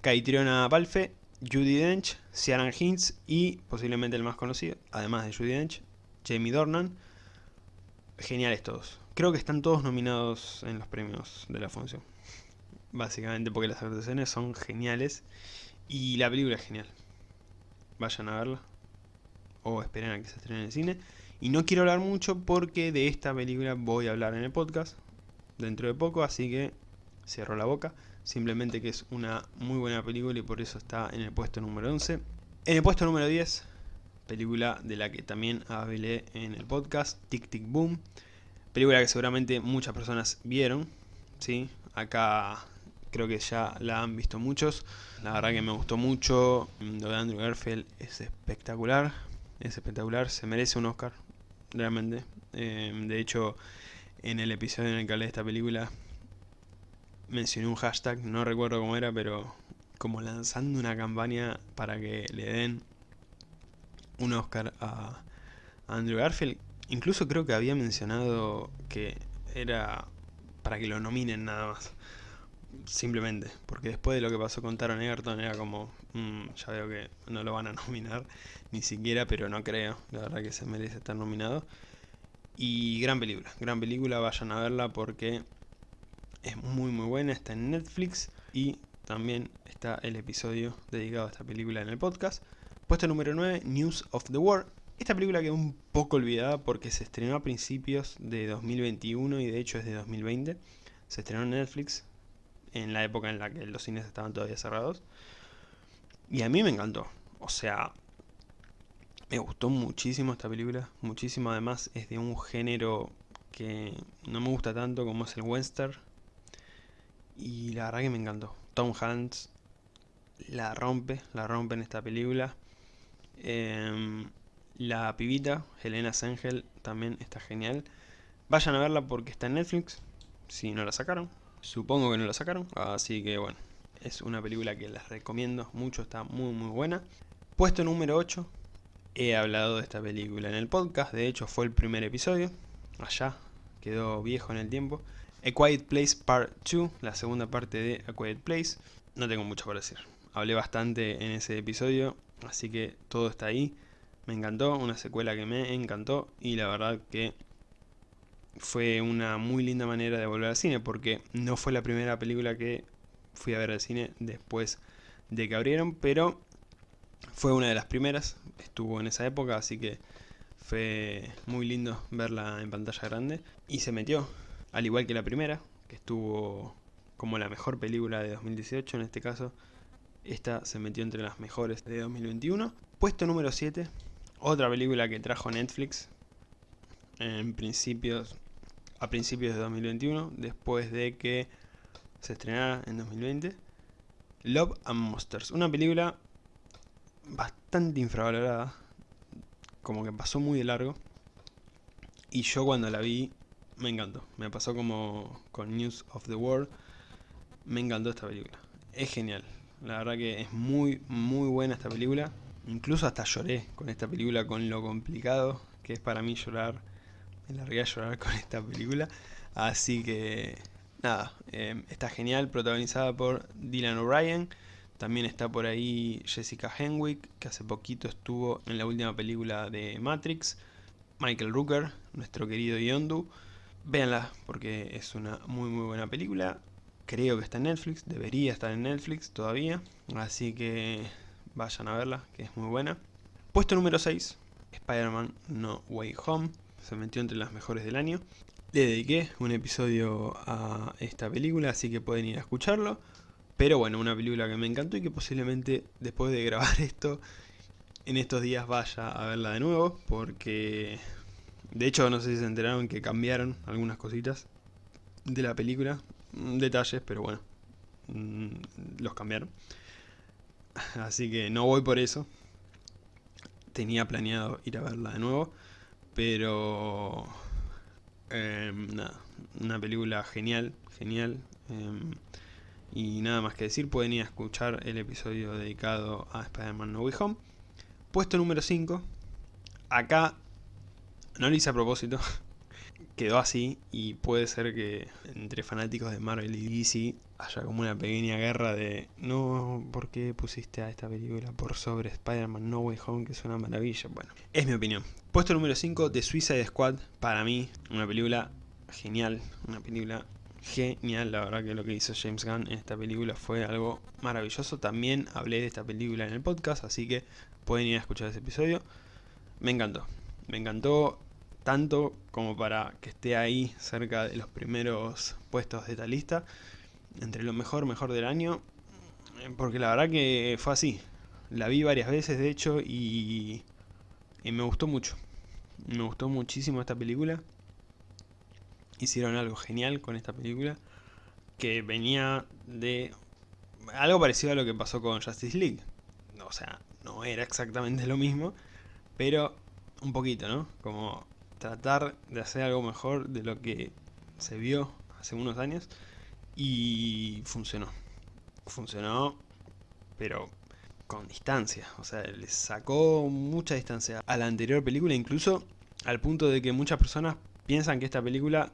Caitriona Palfe, Judy Dench, Ciaran Hinds y posiblemente el más conocido, además de Judy Dench, Jamie Dornan. Geniales todos. Creo que están todos nominados en los premios de la función. Básicamente porque las actuaciones son geniales y la película es genial. Vayan a verla o esperen a que se estrene en el cine. Y no quiero hablar mucho porque de esta película voy a hablar en el podcast dentro de poco, así que cierro la boca simplemente que es una muy buena película y por eso está en el puesto número 11. En el puesto número 10, película de la que también hablé en el podcast, Tic Tic Boom. Película que seguramente muchas personas vieron, ¿sí? Acá creo que ya la han visto muchos. La verdad que me gustó mucho. Lo de Andrew Garfield es espectacular. Es espectacular, se merece un Oscar, realmente. Eh, de hecho, en el episodio en el que hablé de esta película, mencioné un hashtag, no recuerdo cómo era, pero como lanzando una campaña para que le den un Oscar a Andrew Garfield. Incluso creo que había mencionado que era para que lo nominen nada más. Simplemente, porque después de lo que pasó con Taron Egerton era como, mm, ya veo que no lo van a nominar ni siquiera, pero no creo, la verdad que se merece estar nominado. Y gran película, gran película, vayan a verla porque es muy muy buena, está en Netflix y también está el episodio dedicado a esta película en el podcast. Puesto número 9, News of the World. Esta película quedó un poco olvidada porque se estrenó a principios de 2021 y de hecho es de 2020. Se estrenó en Netflix en la época en la que los cines estaban todavía cerrados. Y a mí me encantó. O sea, me gustó muchísimo esta película. Muchísimo además es de un género que no me gusta tanto como es el western y la verdad que me encantó. Tom Hanks la rompe, la rompe en esta película. Em, la pibita, Helena Sengel, también está genial. Vayan a verla porque está en Netflix, si no la sacaron. supongo que no la sacaron, así que bueno, es una película que les recomiendo mucho, está muy muy buena. Puesto número 8, he hablado de esta película en el podcast, de hecho fue el primer episodio, allá, quedó viejo en el tiempo. A Quiet Place Part 2, la segunda parte de A Quiet Place, no tengo mucho para decir. Hablé bastante en ese episodio, así que todo está ahí. Me encantó, una secuela que me encantó y la verdad que fue una muy linda manera de volver al cine porque no fue la primera película que fui a ver al cine después de que abrieron, pero fue una de las primeras, estuvo en esa época, así que fue muy lindo verla en pantalla grande y se metió, al igual que la primera, que estuvo como la mejor película de 2018 en este caso, esta se metió entre las mejores de 2021. Puesto número 7, otra película que trajo Netflix en principios, a principios de 2021, después de que se estrenara en 2020. Love and Monsters, una película bastante infravalorada, como que pasó muy de largo. Y yo cuando la vi me encantó, me pasó como con News of the World, me encantó esta película, es genial, la verdad que es muy muy buena esta película, incluso hasta lloré con esta película, con lo complicado que es para mí llorar, me largué a llorar con esta película, así que nada, eh, está genial, protagonizada por Dylan O'Brien, también está por ahí Jessica Henwick, que hace poquito estuvo en la última película de Matrix. Michael Rooker, nuestro querido Yondu. Véanla, porque es una muy muy buena película. Creo que está en Netflix, debería estar en Netflix todavía. Así que vayan a verla, que es muy buena. Puesto número 6, Spider-Man No Way Home. Se metió entre las mejores del año. Le dediqué un episodio a esta película, así que pueden ir a escucharlo. Pero bueno, una película que me encantó y que posiblemente después de grabar esto, en estos días vaya a verla de nuevo, porque de hecho no sé si se enteraron que cambiaron algunas cositas de la película, mm, detalles, pero bueno, mm, los cambiaron. Así que no voy por eso. Tenía planeado ir a verla de nuevo, pero em, nada, una película genial, genial. Em, y nada más que decir, pueden ir a escuchar el episodio dedicado a Spider-Man No Way Home. Puesto número 5. Acá no lo hice a propósito. Quedó así y puede ser que entre fanáticos de Marvel y DC haya como una pequeña guerra de no, ¿por qué pusiste a esta película por sobre Spider-Man No Way Home que es una maravilla? Bueno, es mi opinión. Puesto número 5 de Suicide Squad, para mí, una película genial, una película genial, la verdad que lo que hizo James Gunn en esta película fue algo maravilloso. También hablé de esta película en el podcast, así que pueden ir a escuchar ese episodio. Me encantó, me encantó tanto como para que esté ahí cerca de los primeros puestos de esta lista, entre lo mejor, mejor del año, porque la verdad que fue así. La vi varias veces de hecho y, y me gustó mucho. Me gustó muchísimo esta película hicieron algo genial con esta película que venía de algo parecido a lo que pasó con Justice League. O sea, no era exactamente lo mismo, pero un poquito, ¿no? Como tratar de hacer algo mejor de lo que se vio hace unos años y funcionó. Funcionó, pero con distancia. O sea, le sacó mucha distancia a la anterior película, incluso al punto de que muchas personas piensan que esta película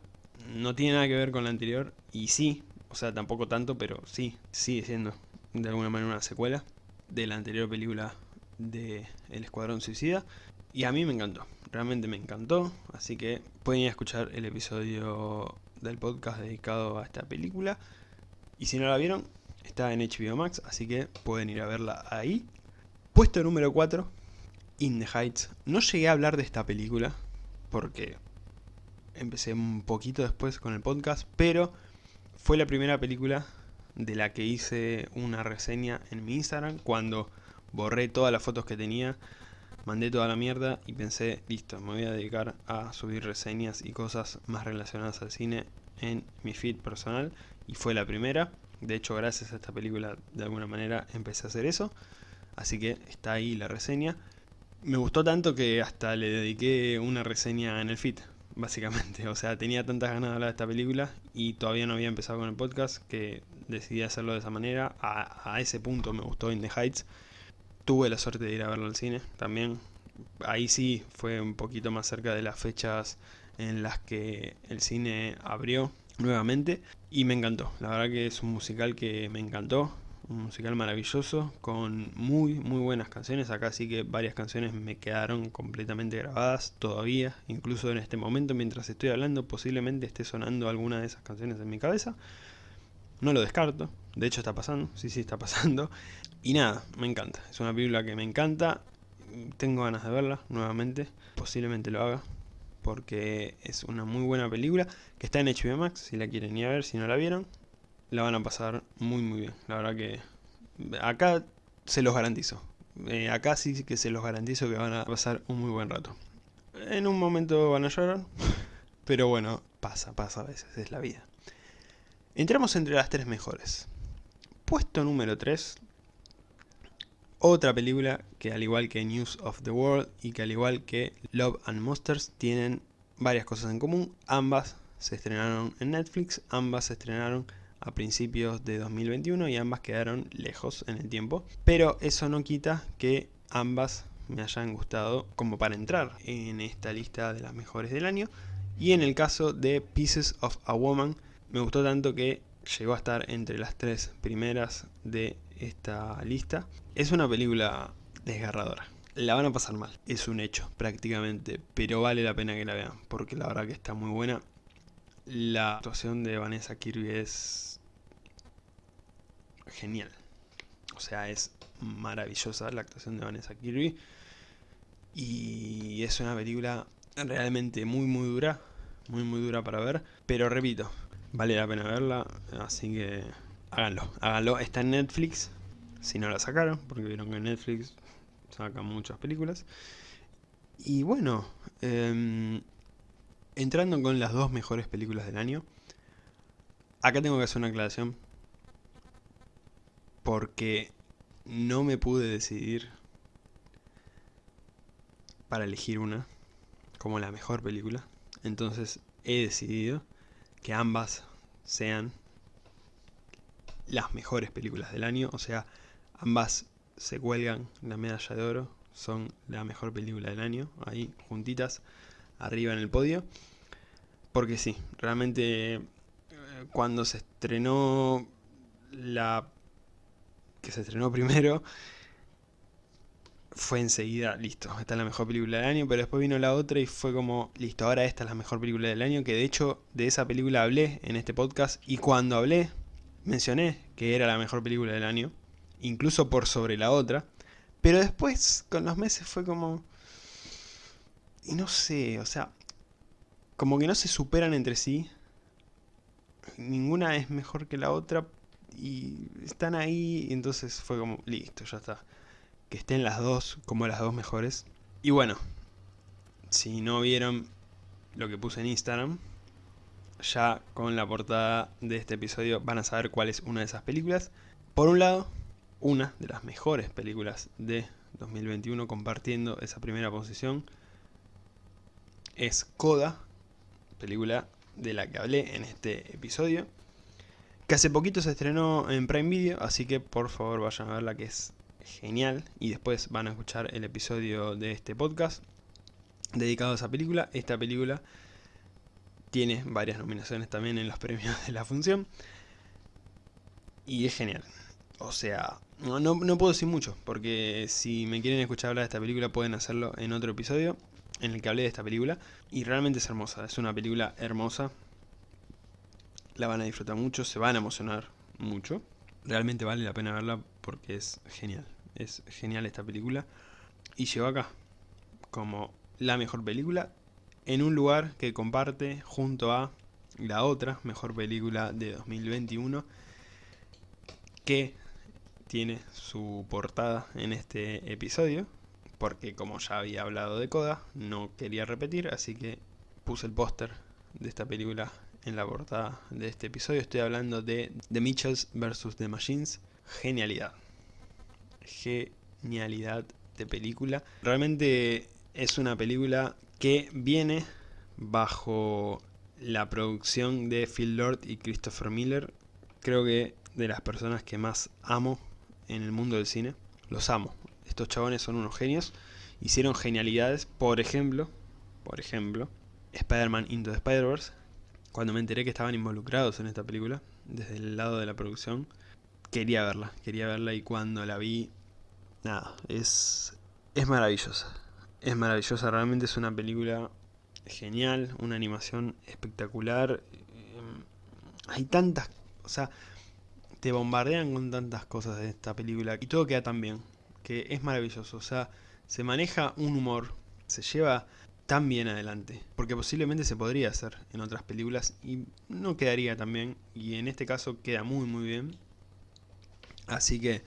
no tiene nada que ver con la anterior y sí, o sea, tampoco tanto, pero sí, sigue siendo de alguna manera una secuela de la anterior película de El Escuadrón Suicida y a mí me encantó, realmente me encantó, así que pueden ir a escuchar el episodio del podcast dedicado a esta película y si no la vieron, está en HBO Max, así que pueden ir a verla ahí. Puesto número 4, In the Heights. No llegué a hablar de esta película porque empecé un poquito después con el podcast, pero fue la primera película de la que hice una reseña en mi Instagram cuando borré todas las fotos que tenía, mandé toda la mierda y pensé, listo, me voy a dedicar a subir reseñas y cosas más relacionadas al cine en mi feed personal y fue la primera. De hecho, gracias a esta película de alguna manera empecé a hacer eso, así que está ahí la reseña. Me gustó tanto que hasta le dediqué una reseña en el feed, básicamente. O sea, tenía tantas ganas de hablar de esta película y todavía no había empezado con el podcast que decidí hacerlo de esa manera. A, ese punto me gustó In the Heights. Tuve la suerte de ir a verlo al cine también. Ahí sí fue un poquito más cerca de las fechas en las que el cine abrió nuevamente y me encantó. La verdad que es un musical que me encantó un musical maravilloso con muy muy buenas canciones. Acá sí que varias canciones me quedaron completamente grabadas todavía, incluso en este momento mientras estoy hablando posiblemente esté sonando alguna de esas canciones en mi cabeza. No lo descarto, de hecho está pasando, sí sí está pasando. Y nada, me encanta, es una película que me encanta, tengo ganas de verla nuevamente, posiblemente lo haga. Porque es una muy buena película que está en HBO Max, si la quieren ir a ver, si no la vieron, la van a pasar muy muy bien. La verdad que acá se los garantizo. Eh, acá sí que se los garantizo que van a pasar un muy buen rato. En un momento van a llorar, pero bueno, pasa, pasa a veces, es la vida. Entramos entre las tres mejores. Puesto número 3, otra película que al igual que News of the World y que al igual que Love and Monsters tienen varias cosas en común. Ambas se estrenaron en Netflix, ambas se estrenaron a principios de 2021 y ambas quedaron lejos en el tiempo. Pero eso no quita que ambas me hayan gustado como para entrar en esta lista de las mejores del año. Y en el caso de Pieces of a Woman, me gustó tanto que llegó a estar entre las tres primeras de esta lista. Es una película desgarradora. La van a pasar mal, es un hecho prácticamente, pero vale la pena que la vean, porque la verdad que está muy buena. La actuación de Vanessa Kirby es genial. O sea, es maravillosa la actuación de Vanessa Kirby. Y es una película realmente muy muy dura. Muy muy dura para ver. Pero repito, vale la pena verla. Así que háganlo. Háganlo. Está en Netflix. Si no la sacaron. Porque vieron que Netflix saca muchas películas. Y bueno. Em, entrando con las dos mejores películas del año. Acá tengo que hacer una aclaración porque no me pude decidir para elegir una como la mejor película. Entonces he decidido que ambas sean las mejores películas del año. O sea, ambas se cuelgan la medalla de oro. Son la mejor película del año. Ahí juntitas arriba en el podio. Porque sí, realmente eh, cuando se estrenó la que se estrenó primero, fue enseguida, listo, esta es la mejor película del año, pero después vino la otra y fue como, listo, ahora esta es la mejor película del año, que de hecho de esa película hablé en este podcast, y cuando hablé, mencioné que era la mejor película del año, incluso por sobre la otra, pero después, con los meses, fue como... Y no sé, o sea, como que no se superan entre sí, ninguna es mejor que la otra, y están ahí, y entonces fue como, listo, ya está. Que estén las dos como las dos mejores. Y bueno, si no vieron lo que puse en Instagram, ya con la portada de este episodio van a saber cuál es una de esas películas. Por un lado, una de las mejores películas de 2021 compartiendo esa primera posición es Coda, película de la que hablé en este episodio que hace poquito se estrenó en Prime Video, así que por favor vayan a verla que es genial. Y después van a escuchar el episodio de este podcast dedicado a esa película. Esta película tiene varias nominaciones también en los premios de la función. Y es genial. O sea, no, no, puedo decir mucho, porque si me quieren escuchar hablar de esta película pueden hacerlo en otro episodio en el que hablé de esta película. Y realmente es hermosa, es una película hermosa, la van a disfrutar mucho, se van a emocionar mucho. Realmente vale la pena verla porque es genial. Es genial esta película. Y llegó acá como la mejor película en un lugar que comparte junto a la otra mejor película de 2021 que tiene su portada en este episodio porque como ya había hablado de Coda no quería repetir así que puse el póster de esta película en la portada de este episodio. Estoy hablando de The Mitchells vs. The Machines. Genialidad. Genialidad de película. Realmente es una película que viene bajo la producción de Phil Lord y Christopher Miller, creo que de las personas que más amo en el mundo del cine. Los amo. Estos chabones son unos genios. Hicieron genialidades, por ejemplo, por ejemplo, Spider-Man Into the Spider-Verse. Cuando me enteré que estaban involucrados en esta película, desde el lado de la producción, quería verla, quería verla y cuando la vi, nada, es, es maravillosa. Es maravillosa, realmente es una película genial, una animación espectacular. Em, hay tantas, o sea, te bombardean con tantas cosas de esta película y todo queda tan bien, que es maravilloso. O sea, se maneja un humor, se lleva tan bien adelante, porque posiblemente se podría hacer en otras películas y no quedaría tan bien, y en este caso queda muy muy bien. Así que,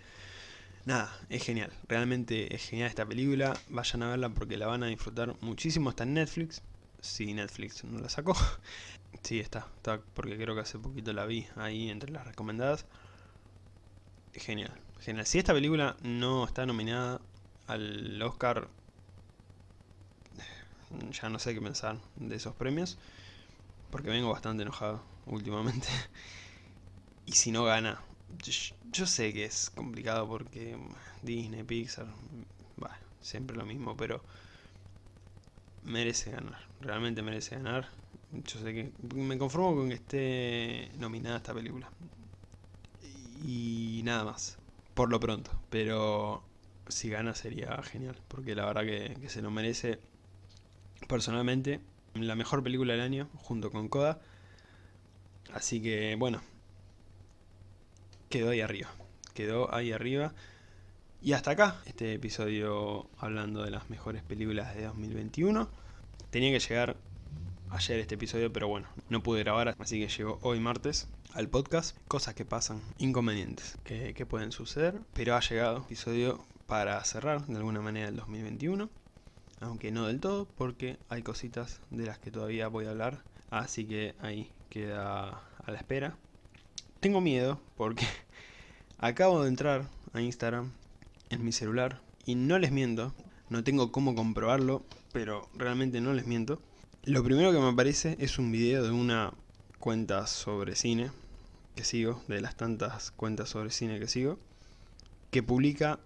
nada, es genial, realmente es genial esta película, vayan a verla porque la van a disfrutar muchísimo, está en Netflix, si Netflix no la sacó, sí está, está, porque creo que hace poquito la vi ahí entre las recomendadas. Genial, genial. Si esta película no está nominada al Oscar ya no sé qué pensar de esos premios. Porque vengo bastante enojado últimamente. y si no gana, yo, sé que es complicado porque Disney, Pixar, bueno, siempre lo mismo, pero merece ganar. Realmente merece ganar. Yo sé que me conformo con que esté nominada esta película. Y nada más, por lo pronto. Pero si gana sería genial, porque la verdad que, que se lo merece personalmente la mejor película del año junto con Coda. Así que bueno, quedó ahí arriba. Quedó ahí arriba. Y hasta acá este episodio hablando de las mejores películas de 2021. Tenía que llegar ayer este episodio, pero bueno, no pude grabar, así que llegó hoy martes al podcast. Cosas que pasan, inconvenientes que, pueden suceder, pero ha llegado episodio para cerrar de alguna manera el 2021 aunque no del todo, porque hay cositas de las que todavía voy a hablar, así que ahí queda a la espera. Tengo miedo porque acabo de entrar a Instagram en mi celular y no les miento, no tengo cómo comprobarlo, pero realmente no les miento. Lo primero que me aparece es un video de una cuenta sobre cine que sigo, de las tantas cuentas sobre cine que sigo, que publica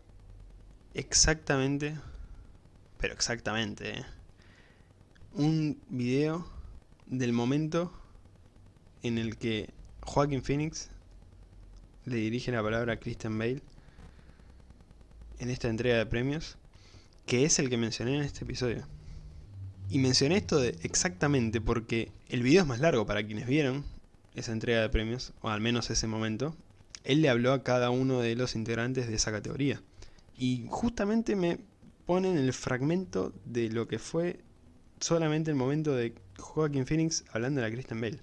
exactamente pero exactamente, ¿eh? un video del momento en el que Joaquin Phoenix le dirige la palabra a Christian Bale en esta entrega de premios, que es el que mencioné en este episodio. Y mencioné esto exactamente porque el video es más largo para quienes vieron esa entrega de premios, o al menos ese momento. Él le habló a cada uno de los integrantes de esa categoría. Y justamente me ponen el fragmento de lo que fue solamente el momento de Joaquin Phoenix hablando de la Kristen Bale.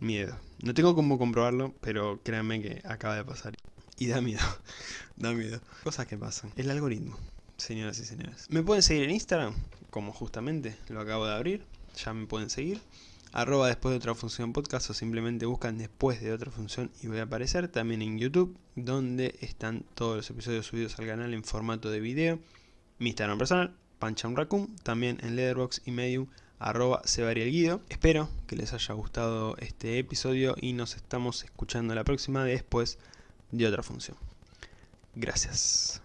Miedo. No tengo cómo comprobarlo, pero créanme que acaba de pasar. Y da miedo, da miedo. Cosas que pasan. El algoritmo, señoras y señores. Me pueden seguir en Instagram, como justamente lo acabo de abrir. Ya me pueden seguir. Arroba después de otra función podcast o simplemente buscan después de otra función y voy a aparecer. También en YouTube, donde están todos los episodios subidos al canal en formato de video mi Instagram personal, Raccoon, también en Leatherbox y Medium, arroba Guido. Espero que les haya gustado este episodio y nos estamos escuchando la próxima después de otra función. Gracias.